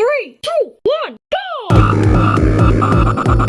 three, two, one, go!